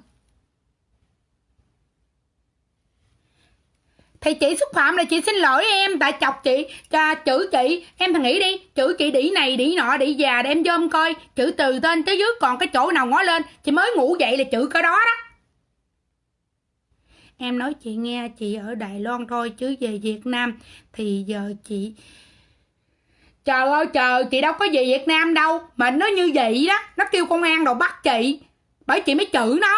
Thì chị xúc phạm là chị xin lỗi em. Tại chọc chị, cho chữ chị. Em thằng nghĩ đi, chữ chị đĩ này, đĩ nọ, đĩ già để em dôm coi. Chữ từ tên tới dưới còn cái chỗ nào ngó lên. Chị mới ngủ dậy là chữ cái đó đó. Em nói chị nghe, chị ở Đài Loan thôi chứ về Việt Nam thì giờ chị trời ơi, trời, chị đâu có về Việt Nam đâu. Mà nó như vậy đó, nó kêu công an đồ bắt chị. Bởi chị mới chữ nó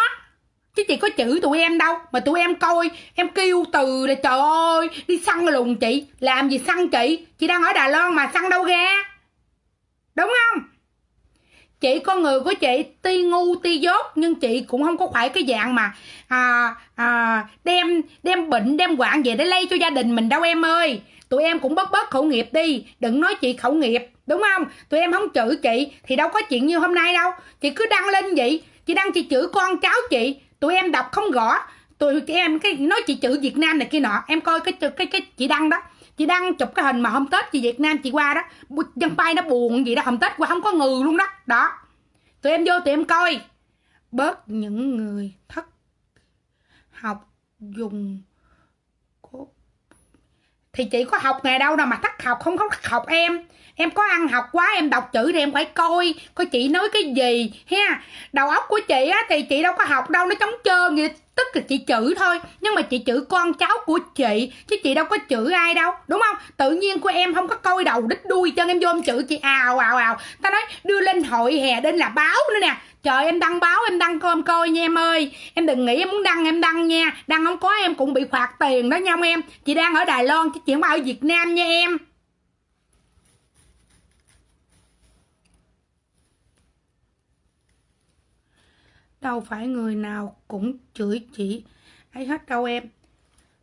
chứ chị có chữ tụi em đâu mà tụi em coi em kêu từ là trời ơi đi săn lùng chị. Làm gì săn chị? Chị đang ở Đài Loan mà săn đâu ra? Đúng không? Chị con người của chị ti ngu ti dốt nhưng chị cũng không có phải cái dạng mà à, à, đem đem bệnh đem quạng về để lây cho gia đình mình đâu em ơi. Tụi em cũng bớt bớt khẩu nghiệp đi đừng nói chị khẩu nghiệp đúng không? Tụi em không chửi chị thì đâu có chuyện như hôm nay đâu. Chị cứ đăng lên vậy chị đăng chị chửi con cháu chị tụi em đọc không rõ tụi chị em cái nói chị chữ Việt Nam này kia nọ. Em coi cái cái cái chị đăng đó. Chị đăng chụp cái hình mà hôm Tết chị Việt Nam, chị qua đó dân bay nó buồn gì đó. Hôm Tết qua không có người luôn đó. Đó. Tụi em vô, tụi em coi. Bớt những người thất học dùng cốt thì chị có học ngày đâu đâu mà thất học, không có thất học em. Em có ăn học quá, em đọc chữ thì em phải coi coi chị nói cái gì, ha. Đầu óc của chị á, thì chị đâu có học đâu, nó trống trơn vậy tức là chị chữ thôi, nhưng mà chị chữ con cháu của chị, chứ chị đâu có chữ ai đâu, đúng không? Tự nhiên của em không có coi đầu đít đuôi chân em vô em chữ chị ào ào ào. Ta nói, đưa lên hội hè đến là báo nữa nè. Trời, em đăng báo, em đăng coi, em coi nha em ơi. Em đừng nghĩ em muốn đăng, em đăng nha. Đăng không có, em cũng bị phạt tiền đó nha em. Chị đang ở đài loan chứ chị không ở việt nam nha em. Đâu phải người nào cũng chửi chị ấy hết đâu em.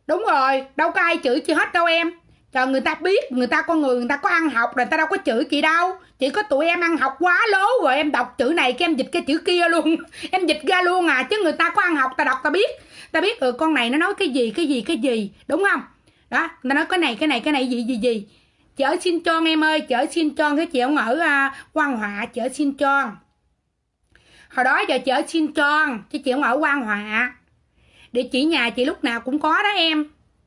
Đúng rồi đâu có ai chửi chị hết đâu em. Cho người ta biết người ta con người người ta có ăn học rồi người ta đâu có chửi chị đâu. Chỉ có tụi em ăn học quá lố rồi em đọc chữ này cái em dịch cái chữ kia luôn. [laughs] Em dịch ra luôn à chứ người ta có ăn học ta đọc ta biết. Ta biết ừ con này nó nói cái gì cái gì cái gì đúng không? Đó ta nói cái này cái này cái này gì gì gì. Chở xin tròn em ơi chở xin tròn cái chị ông ở à, uh, quan họa chở xin tròn hồi đó giờ chở xin tròn, chứ chị không ở quan họa địa chỉ nhà chị lúc nào cũng có đó em.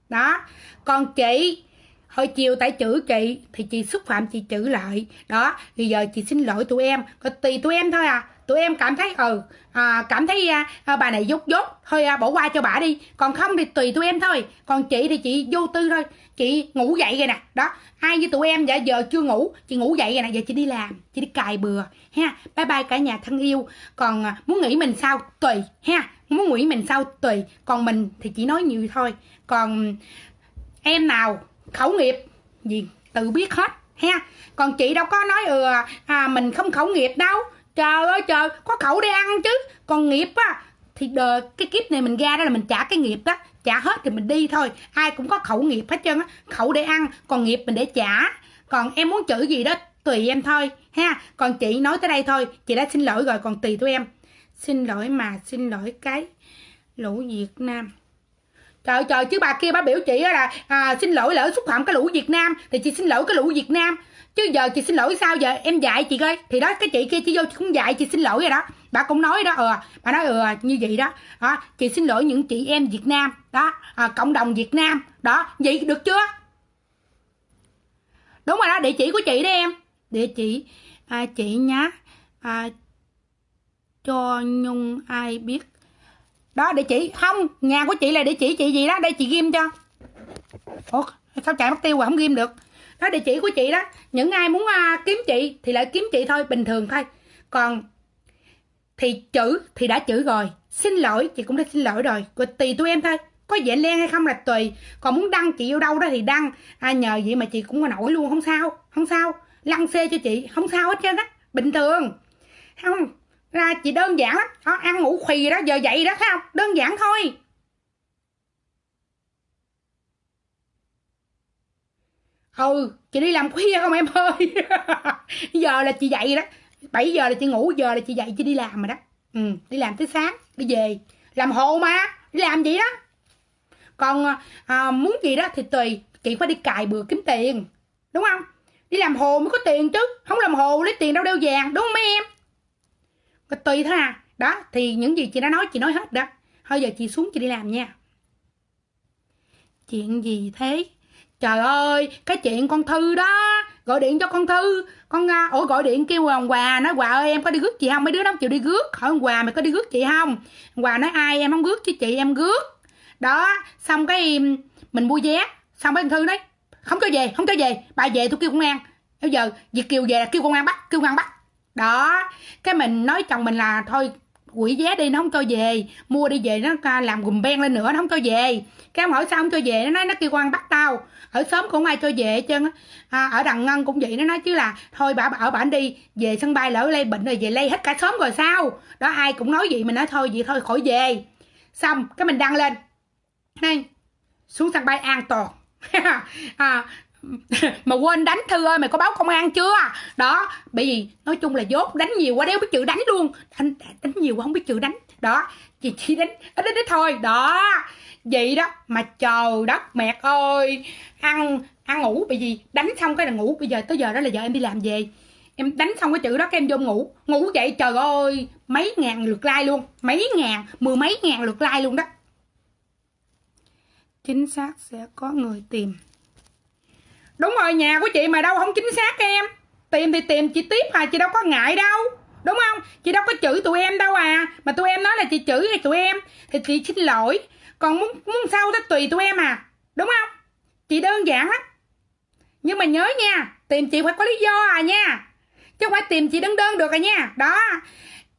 Đó. Còn chị, hồi chiều tại chữ chị, thì chị xúc phạm chị chữ lại. Đó bây giờ chị xin lỗi tụi em. Còn tùy tụi em thôi à tụi em cảm thấy ừ à, cảm thấy à, à, bà này dốt dốt. Thôi à, bỏ qua cho bà đi. Còn không thì tùy tụi em thôi. Còn chị thì chị vô tư thôi. Chị ngủ dậy rồi nè. Đó ai như tụi em dạ giờ chưa ngủ. Chị ngủ dậy rồi nè. Giờ chị đi làm. Chị đi cài bừa ha. Bye bye cả nhà thân yêu. Còn à, muốn nghĩ mình sao? Tùy ha. Muốn nghĩ mình sao? Tùy. Còn mình thì chỉ nói nhiều thôi. Còn em nào? Khẩu nghiệp. Gì? Tự biết hết ha. Còn chị đâu có nói ừ à, à mình không khẩu nghiệp đâu trời ơi trời có khẩu để ăn chứ. Còn nghiệp á thì đờ, cái kiếp này mình ra đó là mình trả cái nghiệp đó. Trả hết thì mình đi thôi. Ai cũng có khẩu nghiệp hết trơn á. Khẩu để ăn còn nghiệp mình để trả. Còn em muốn chữ gì đó tùy em thôi ha. Còn chị nói tới đây thôi chị đã xin lỗi rồi còn tùy tụi em. Xin lỗi mà xin lỗi cái lũ việt nam. Trời trời chứ bà kia bà biểu chị là à, xin lỗi lỡ xúc phạm cái lũ việt nam thì chị xin lỗi cái lũ việt nam chứ giờ chị xin lỗi sao giờ em dạy chị coi. Thì đó cái chị kia chị vô chị cũng dạy chị xin lỗi rồi đó. Bà cũng nói đó ừ bà nói ừ như vậy đó. À, chị xin lỗi những chị em việt nam. Đó à, cộng đồng việt nam. Đó vậy được chưa? Đúng rồi đó địa chỉ của chị đó em. Địa chỉ à, chị nhá à, cho nhung ai biết. Đó địa chỉ. Không nhà của chị là địa chỉ chị gì đó. Đây chị ghim cho. Ủa sao chạy mất tiêu rồi không ghim được? Đó địa chỉ của chị đó những ai muốn uh, kiếm chị thì lại kiếm chị thôi bình thường thôi. Còn thì chữ thì đã chữ rồi xin lỗi chị cũng đã xin lỗi rồi. Rồi tùy tụi em thôi có dễ len hay không là tùy. Còn muốn đăng chị vô đâu đó thì đăng. À, nhờ vậy mà chị cũng có nổi luôn không sao không sao. Lăn xê cho chị không sao hết trơn á bình thường. Không? Ra chị đơn giản lắm. Đó, ăn ngủ khì đó giờ dậy đó thấy không? Đơn giản thôi. Ừ chị đi làm khuya không em ơi. [laughs] Giờ là chị dậy đó. 7 giờ là chị ngủ giờ là chị dậy chị đi làm rồi đó. Ừ đi làm tới sáng đi về. Làm hộ mà đi làm gì đó. Còn à, muốn gì đó thì tùy chị phải đi cài bừa kiếm tiền đúng không? Đi làm hồ mới có tiền chứ không làm hồ lấy tiền đâu đeo vàng đúng không mấy em? Mà tùy thôi à. Đó thì những gì chị đã nói chị nói hết đó. Thôi giờ chị xuống chị đi làm nha. Chuyện gì thế? Trời ơi, cái chuyện con thư đó, gọi điện cho con thư. Con à, ủa, gọi điện kêu hoàng hòa, nói, hòa ơi, em có đi rước chị không? Mấy đứa nó không chịu đi rước. Hỏi quà hòa, mày có đi rước chị không? Hòa nói, ai, em không rước chứ chị, em rước. Đó, xong cái mình mua vé. Xong cái thư nói, không cho về, không cho về, bà về tôi kêu công an. Bây giờ việt kiều về là kêu công an bắt, kêu công an bắt. Đó, cái mình nói chồng mình là, thôi quỷ vé đi nó không cho về. Mua đi về nó làm gùm ben lên nữa nó không cho về. Cái ông hỏi sao không cho về? Nó nói nó kêu quan bắt tao. Ở sớm cũng ai cho về hết trơn à, ở đằng ngân cũng vậy nó nói chứ là thôi bà ở bản đi về sân bay lỡ lây bệnh rồi về lây hết cả sớm rồi sao? Đó ai cũng nói vậy mình nói thôi vậy thôi khỏi về. Xong cái mình đăng lên. Đây xuống sân bay an toàn. [laughs] À, [laughs] mà quên đánh thư ơi, mày có báo công an chưa? Đó, bởi vì nói chung là dốt đánh nhiều quá, đéo biết chữ đánh luôn. Đánh đánh nhiều quá không biết chữ đánh. Đó chị chỉ đánh ít ít thôi. Đó, vậy đó. Mà trời đất mẹ ơi, ăn ăn ngủ, bởi vì đánh xong cái là ngủ. Bây giờ, tới giờ đó là giờ em đi làm về. Em đánh xong cái chữ đó, cái em vô ngủ. Ngủ vậy, trời ơi, mấy ngàn lượt like luôn. Mấy ngàn, mười mấy ngàn lượt like luôn đó. Chính xác sẽ có người tìm đúng rồi, nhà của chị mà đâu không chính xác em. Tìm thì tìm, chị tiếp à chị đâu có ngại đâu. Đúng không? Chị đâu có chửi tụi em đâu à. Mà tụi em nói là chị chửi tụi em. Thì chị xin lỗi. Còn muốn muốn sao đó tùy tụi em à. Đúng không? Chị đơn giản lắm. Nhưng mà nhớ nha, tìm chị phải có lý do à nha. Chứ không phải tìm chị đơn đơn được à nha. Đó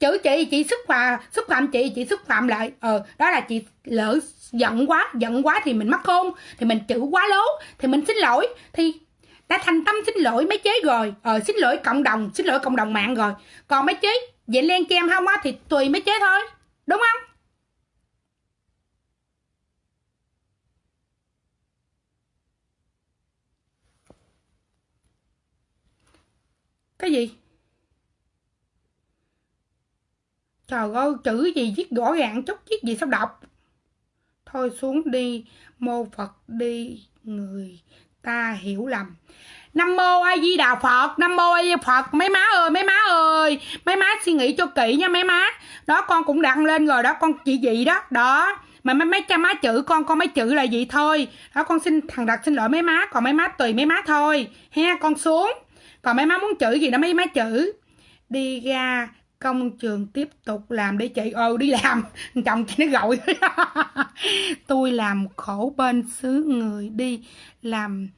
chửi chị chị xúc phạm xúc phạm chị chị xúc phạm lại. Ờ đó là chị lỡ giận quá giận quá thì mình mắc khôn thì mình chữ quá lố, thì mình xin lỗi. Thì đã thành tâm xin lỗi mấy chế rồi. Ờ xin lỗi cộng đồng, xin lỗi cộng đồng mạng rồi. Còn mấy chế, vậy len kem không á, thì tùy mấy chế thôi. Đúng không? Cái gì? Trời ơi chữ gì viết rõ ràng chút viết gì sao đọc thôi xuống đi mô phật đi người ta hiểu lầm Nam mô A Di Đà Phật, Nam mô A Di Phật. Mấy má ơi, mấy má ơi, mấy má suy nghĩ cho kỹ nha mấy má. Đó con cũng đăng lên rồi đó, con chị gì đó. Đó. Mà mấy mấy cha má chữ con con mấy chữ là gì thôi. Đó con xin thằng đặt xin lỗi mấy má, còn mấy má tùy mấy má thôi. Ha, con xuống. Còn mấy má muốn chữ gì đó mấy má chữ. Đi ra công trường tiếp tục làm để chị ừ đi làm. [laughs] Chồng chị nó gọi. [laughs] Tôi làm khổ bên xứ người đi, làm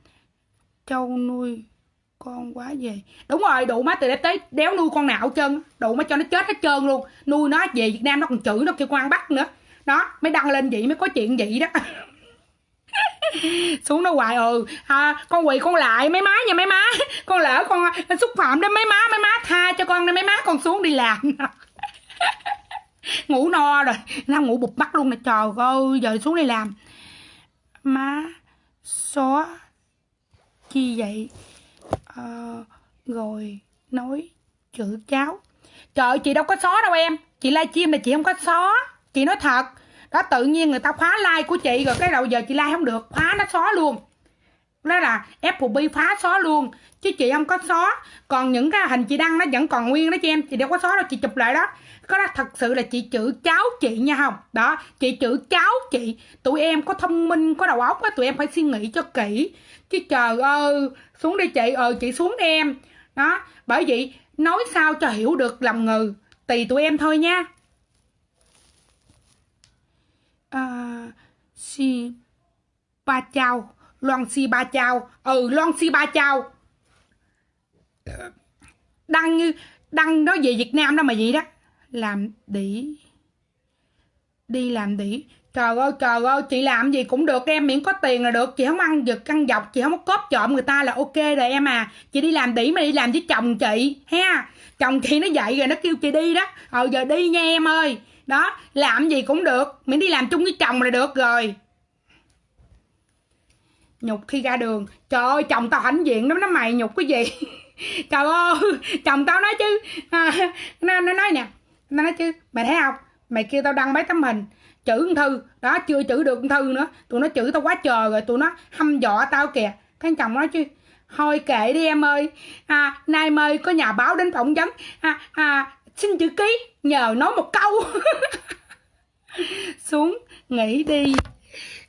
trâu nuôi con quá về đúng rồi, đủ má từ đây tới đéo nuôi con nào hết trơn đủ má cho nó chết hết trơn luôn. Nuôi nó về việt nam nó còn chửi nó kêu con ăn bắt nữa. Đó, mới đăng lên vậy mới có chuyện vậy đó. [laughs] [laughs] xuống nó hoài ừ. À, con quỳ con lại mấy má nha mấy má. Con lỡ con xúc phạm đến mấy má mấy má tha cho con đi mấy má con xuống đi làm. [laughs] Ngủ no rồi nó ngủ bụp mắt luôn nè trời ơi giờ xuống đi làm. Má xóa chi vậy? À, rồi nói chữ cháu. Trời chị đâu có xóa đâu em. Chị livestream là chị không có xóa. Chị nói thật đó, tự nhiên người ta khóa like của chị rồi cái đầu giờ chị like không được, khóa nó xóa luôn. Đó là FB phá xóa luôn, chứ chị không có xóa. Còn những cái hình chị đăng nó vẫn còn nguyên đó chị em, chị đâu có xóa đâu, chị chụp lại đó. Có đó thật sự là chị chữ cháu chị nha không? Đó, chị chữ cháu chị. Tụi em có thông minh, có đầu óc á, tụi em phải suy nghĩ cho kỹ. Chứ trời ơi, xuống đi chị ờ chị xuống đi em. Đó, bởi vậy nói sao cho hiểu được lòng ngừ. Tùy tụi em thôi nha. Ờ, à, si ba chào. Loan si ba chào. Ừ loan si ba chào. Ờ, đăng như đăng nói về việt nam đó mà vậy đó. Làm đĩ. Đi làm đĩ. Trời ơi trời ơi chị làm gì cũng được em miễn có tiền là được. Chị không ăn giật ăn dọc chị không có cóp trộm người ta là ok rồi em à. Chị đi làm đĩ mà đi làm với chồng chị ha. Chồng chị nó dậy rồi nó kêu chị đi đó. Ờ giờ đi nha em ơi đó làm gì cũng được. Miễn đi làm chung với chồng là được rồi. Nhục khi ra đường. Trời ơi chồng tao hãnh diện lắm nó mày nhục cái gì? [laughs] Trời ơi chồng tao nói chứ. À, nó, nó nói nè. Nó nói chứ mày thấy không? Mày kêu tao đăng mấy tấm hình chữ thư. Đó chưa chữ được thư nữa. Tụi nó chữ tao quá trời rồi tụi nó hăm dọa tao kìa. Cái chồng nói chứ thôi kệ đi em ơi. À, nay mời có nhà báo đến phỏng vấn. À, à, xin chữ ký nhờ nói một câu. [laughs] Xuống nghỉ đi.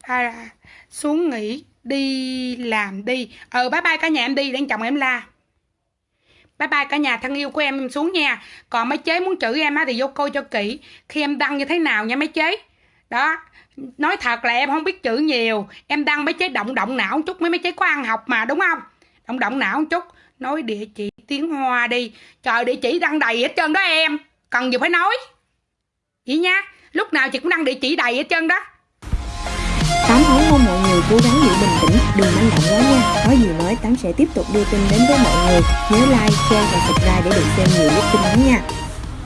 À, xuống nghỉ đi làm đi. Ờ bye bye cả nhà em đi đang chồng em la. Bye bye cả nhà thân yêu của em em xuống nha. Còn mấy chế muốn chửi em á thì vô coi cho kỹ. Khi em đăng như thế nào nha mấy chế. Đó nói thật là em không biết chữ nhiều. Em đăng mấy chế động động não chút mấy mấy chế có ăn học mà đúng không? Động động não một chút nói địa chỉ tiếng hoa đi trời địa chỉ đăng đầy hết trơn đó em cần gì phải nói vậy nha lúc nào chị cũng đăng địa chỉ đầy hết trơn đó Tám nói mong mọi người cố gắng giữ bình tĩnh, đừng manh động quá nha. Có gì mới Tám sẽ tiếp tục đưa tin đến với mọi người. Nhớ like, share và subscribe để được xem nhiều clip tin nhắn nha.